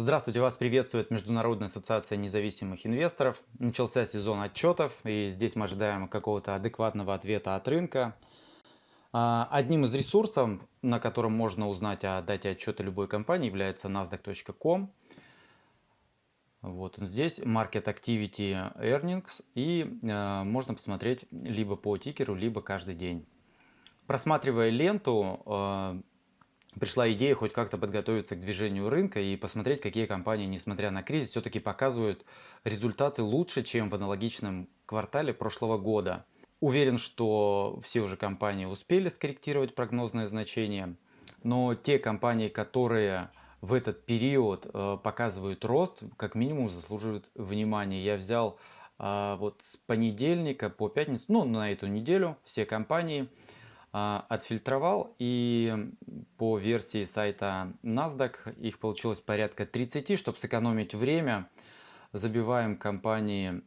Здравствуйте, вас приветствует Международная ассоциация независимых инвесторов. Начался сезон отчетов, и здесь мы ожидаем какого-то адекватного ответа от рынка. А, одним из ресурсов, на котором можно узнать о дате отчета любой компании, является nasdaq.com. Вот здесь Market Activity Earnings, и э, можно посмотреть либо по тикеру, либо каждый день. Просматривая ленту, э, пришла идея хоть как-то подготовиться к движению рынка и посмотреть, какие компании, несмотря на кризис, все-таки показывают результаты лучше, чем в аналогичном квартале прошлого года. Уверен, что все уже компании успели скорректировать прогнозное значение, но те компании, которые в этот период э, показывают рост, как минимум заслуживают внимания. Я взял э, вот с понедельника по пятницу, ну на эту неделю все компании, отфильтровал и по версии сайта NASDAQ их получилось порядка 30, чтобы сэкономить время. Забиваем компании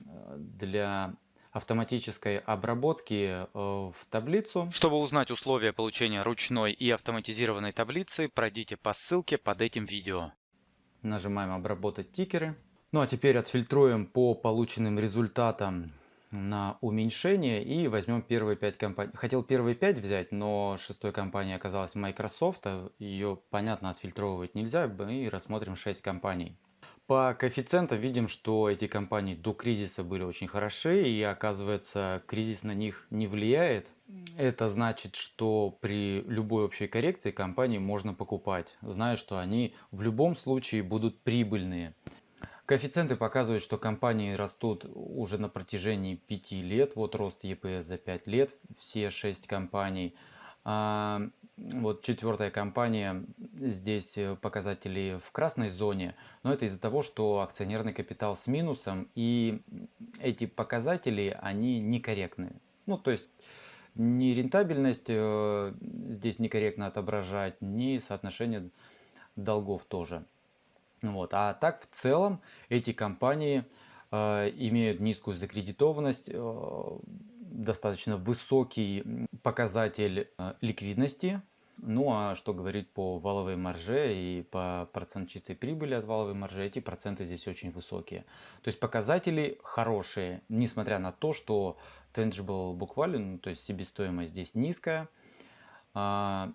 э, для автоматической обработки э, в таблицу. Чтобы узнать условия получения ручной и автоматизированной таблицы, пройдите по ссылке под этим видео. Нажимаем «Обработать тикеры». Ну а теперь отфильтруем по полученным результатам на уменьшение и возьмем первые 5 компаний. Хотел первые 5 взять, но шестой компанией оказалась Microsoft. Ее, понятно, отфильтровывать нельзя, и рассмотрим 6 компаний. По коэффициентам видим, что эти компании до кризиса были очень хороши, и оказывается, кризис на них не влияет. Это значит, что при любой общей коррекции компании можно покупать, зная, что они в любом случае будут прибыльные. Коэффициенты показывают, что компании растут уже на протяжении 5 лет. Вот рост ЕПС за 5 лет, все 6 компаний. А, вот четвертая компания, здесь показатели в красной зоне, но это из-за того, что акционерный капитал с минусом, и эти показатели, они некорректны. Ну, то есть, ни рентабельность э, здесь некорректно отображать, ни соотношение долгов тоже. Вот. А так в целом эти компании э, имеют низкую закредитованность, э, достаточно высокий показатель э, ликвидности. Ну а что говорить по валовой марже и по процент чистой прибыли от валовой маржи, эти проценты здесь очень высокие. То есть показатели хорошие, несмотря на то, что tangible value, ну, то есть себестоимость здесь низкая. А,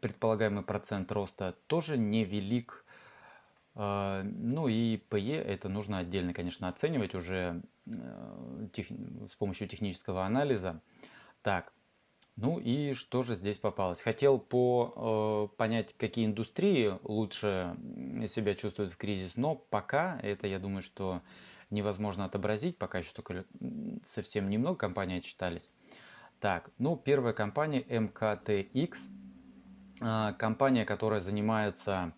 предполагаемый процент роста тоже невелик а, ну и PE это нужно отдельно, конечно, оценивать уже э, тех, с помощью технического анализа. Так, ну и что же здесь попалось? Хотел по, э, понять, какие индустрии лучше себя чувствуют в кризис, но пока это, я думаю, что невозможно отобразить, пока еще только совсем немного компаний отчитались. Так, ну первая компания MKTX, э, компания, которая занимается а,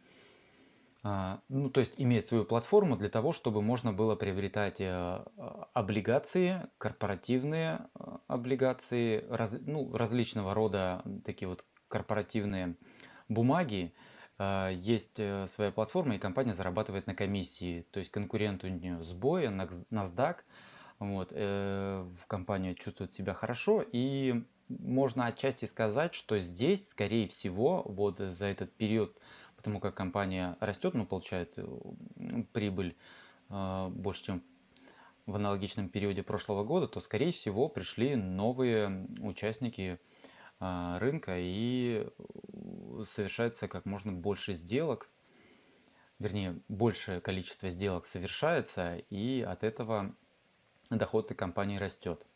ну, то есть имеет свою платформу для того, чтобы можно было приобретать э, облигации, корпоративные э, облигации, раз, ну, различного рода такие вот корпоративные бумаги. А, есть э, своя платформа, и компания зарабатывает на комиссии. То есть конкурент у нее сбоя, NASDAQ. Вот, компания чувствует себя хорошо, и можно отчасти сказать, что здесь, скорее всего, вот за этот период потому как компания растет, но получает э, прибыль э, больше, чем в аналогичном периоде прошлого года, то, скорее всего, пришли новые участники э, рынка и совершается как можно больше сделок, вернее, большее количество сделок совершается, и от этого доход этой компании растет.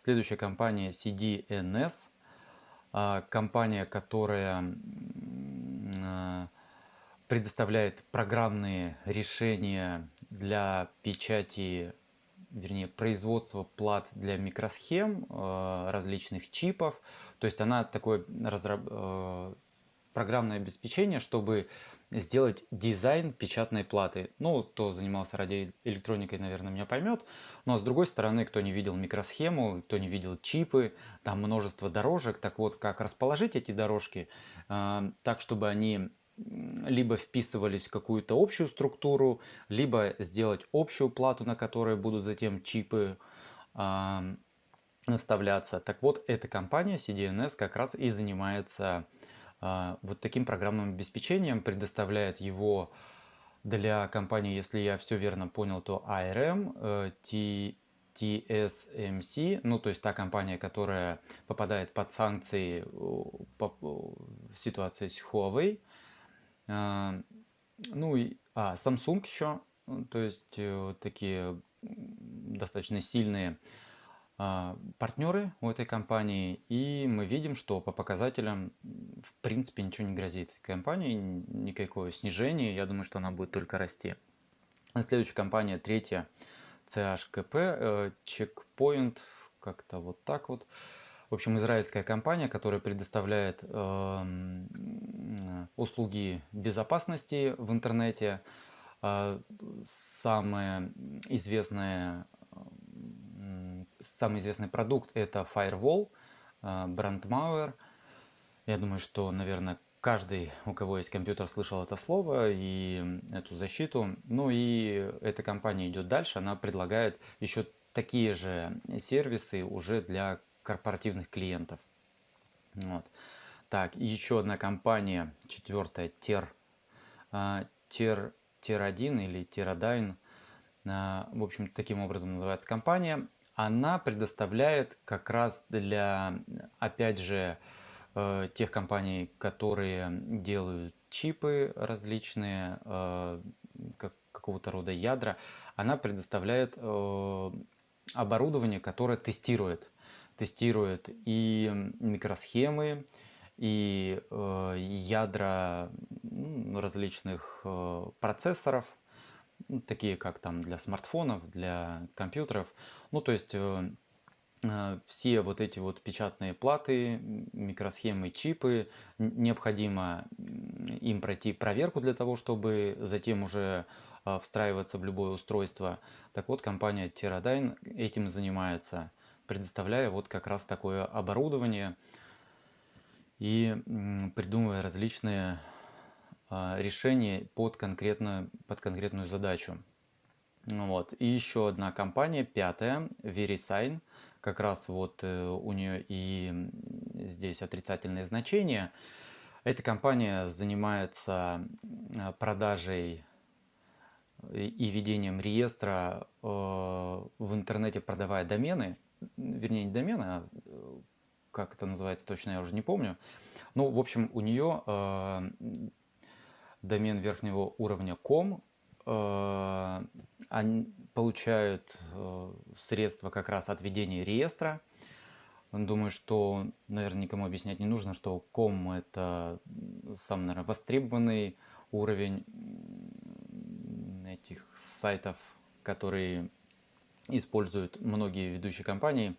Следующая компания CDNS, компания, которая предоставляет программные решения для печати, вернее, производства плат для микросхем, э, различных чипов. То есть она такое разраб... Э, программное обеспечение, чтобы сделать дизайн печатной платы. Ну, кто занимался радиоэлектроникой, наверное, меня поймет. Но с другой стороны, кто не видел микросхему, кто не видел чипы, там множество дорожек. Так вот, как расположить эти дорожки э, так, чтобы они либо вписывались в какую-то общую структуру, либо сделать общую плату, на которой будут затем чипы э, наставляться. Так вот, эта компания CDNS как раз и занимается э, вот таким программным обеспечением, предоставляет его Для компании, если я все верно понял, то ARM, T, TSMC, ну то есть та компания, которая попадает под санкции по ситуации с Huawei. Ну и а, Samsung еще, то есть такие достаточно сильные а, партнеры у этой компании, и мы видим, что по показателям в принципе ничего не грозит компании, никакое снижение, я думаю, что она будет только расти. Следующая компания, третья, CHKP, э, Checkpoint, как-то вот так вот. В общем, израильская компания, которая предоставляет э, услуги безопасности в интернете. Э, самая известная самый известный продукт это Firewall. Э, Я думаю, что, наверное, каждый, у кого есть компьютер, слышал это слово и эту защиту. Ну и эта компания идет дальше, она предлагает еще такие же сервисы уже для корпоративных клиентов. Вот. Так, еще одна компания, четвертая, Ter, Ter, Ter1 или Teradyne. А, в общем, таким образом называется компания она предоставляет как раз для, опять же, э, тех компаний, которые делают чипы различные, э, какого-то рода ядра, она предоставляет э, оборудование, которое тестирует. Тестирует и микросхемы, и ядра различных процессоров – ну, такие как там для смартфонов, для компьютеров. Ну, то есть э, э, все вот эти вот печатные платы, микросхемы, чипы, необходимо им пройти проверку для того, чтобы затем уже э, встраиваться в любое устройство. Так вот, компания Teradyne этим занимается, предоставляя вот как раз такое оборудование и придумывая различные а, решение под конкретную, под конкретную задачу. Ну вот. И еще одна компания, пятая, VeriSign. Как раз вот э, у нее и здесь отрицательное значение. Эта компания занимается а, продажей и ведением реестра э, в интернете, продавая домены, вернее не домены, а э, как это называется точно, я уже не помню. Ну, в общем, у нее домен верхнего уровня com, э, они получают э, средства как раз от ведения реестра. Думаю, что, наверное, никому объяснять не нужно, что com это самый, наверное, востребованный уровень этих сайтов, которые используют многие ведущие компании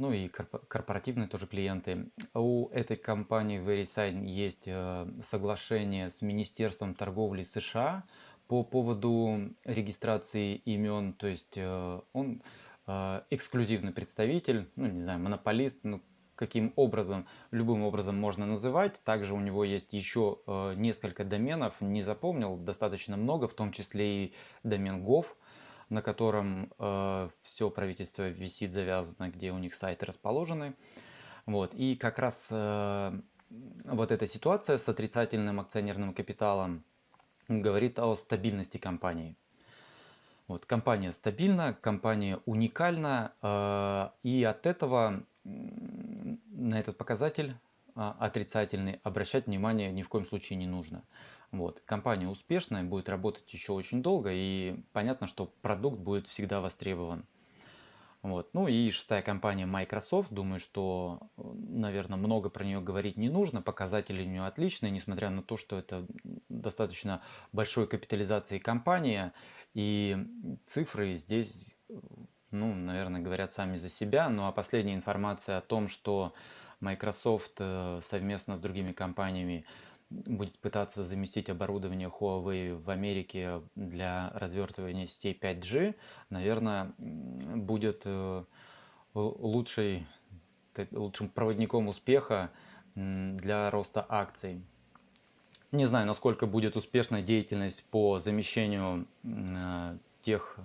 ну и корпоративные тоже клиенты. У этой компании VeriSign есть э, соглашение с Министерством торговли США по поводу регистрации имен, то есть э, он э, эксклюзивный представитель, ну не знаю, монополист, ну каким образом, любым образом можно называть. Также у него есть еще несколько доменов, не запомнил, достаточно много, в том числе и домен gov, на котором э, все правительство висит завязано, где у них сайты расположены. Вот. И как раз э, вот эта ситуация с отрицательным акционерным капиталом говорит о стабильности компании. Вот, компания стабильна, компания уникальна, э, и от этого на этот показатель отрицательный обращать внимание ни в коем случае не нужно. Вот. Компания успешная, будет работать еще очень долго, и понятно, что продукт будет всегда востребован. Вот. Ну и шестая компания Microsoft, думаю, что, наверное, много про нее говорить не нужно, показатели у нее отличные, несмотря на то, что это достаточно большой капитализации компания, и цифры здесь, ну, наверное, говорят сами за себя, ну а последняя информация о том, что Microsoft э, совместно с другими компаниями будет пытаться заместить оборудование Huawei в Америке для развертывания сетей 5G, наверное, будет э, лучшей, лучшим проводником успеха для роста акций. Не знаю, насколько будет успешна деятельность по замещению э, тех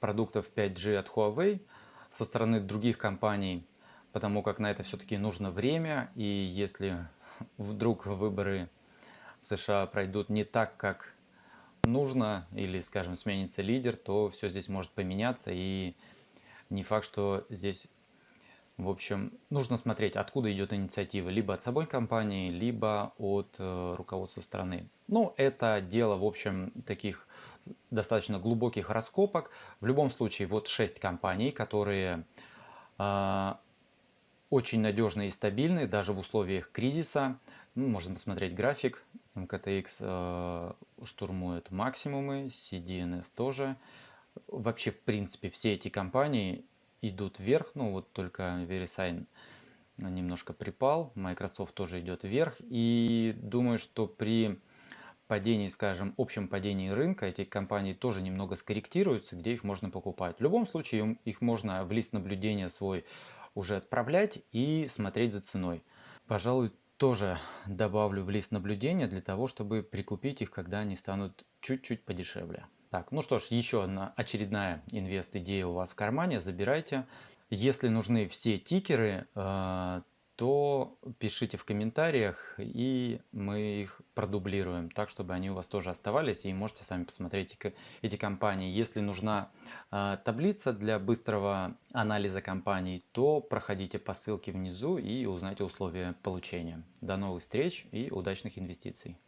продуктов 5G от Huawei со стороны других компаний, потому как на это все-таки нужно время, и если вдруг выборы в США пройдут не так, как нужно, или, скажем, сменится лидер, то все здесь может поменяться, и не факт, что здесь, в общем, нужно смотреть, откуда идет инициатива, либо от самой компании, либо от э, руководства страны. Ну, это дело, в общем, таких достаточно глубоких раскопок. В любом случае, вот 6 компаний, которые э, очень надежные и стабильные, даже в условиях кризиса. Ну, можно посмотреть график. МКТX э, штурмует максимумы, CDNS тоже. Вообще, в принципе, все эти компании идут вверх. Ну, вот только VeriSign немножко припал. Microsoft тоже идет вверх. И думаю, что при падении, скажем, общем падении рынка, эти компании тоже немного скорректируются, где их можно покупать. В любом случае, их можно в лист наблюдения свой уже отправлять и смотреть за ценой. Пожалуй, тоже добавлю в лист наблюдения для того, чтобы прикупить их, когда они станут чуть-чуть подешевле. Так, ну что ж, еще одна очередная инвест-идея у вас в кармане, забирайте. Если нужны все тикеры, э, то пишите в комментариях, и мы их продублируем, так, чтобы они у вас тоже оставались, и можете сами посмотреть эти компании. Если нужна э, таблица для быстрого анализа компаний, то проходите по ссылке внизу и узнайте условия получения. До новых встреч и удачных инвестиций!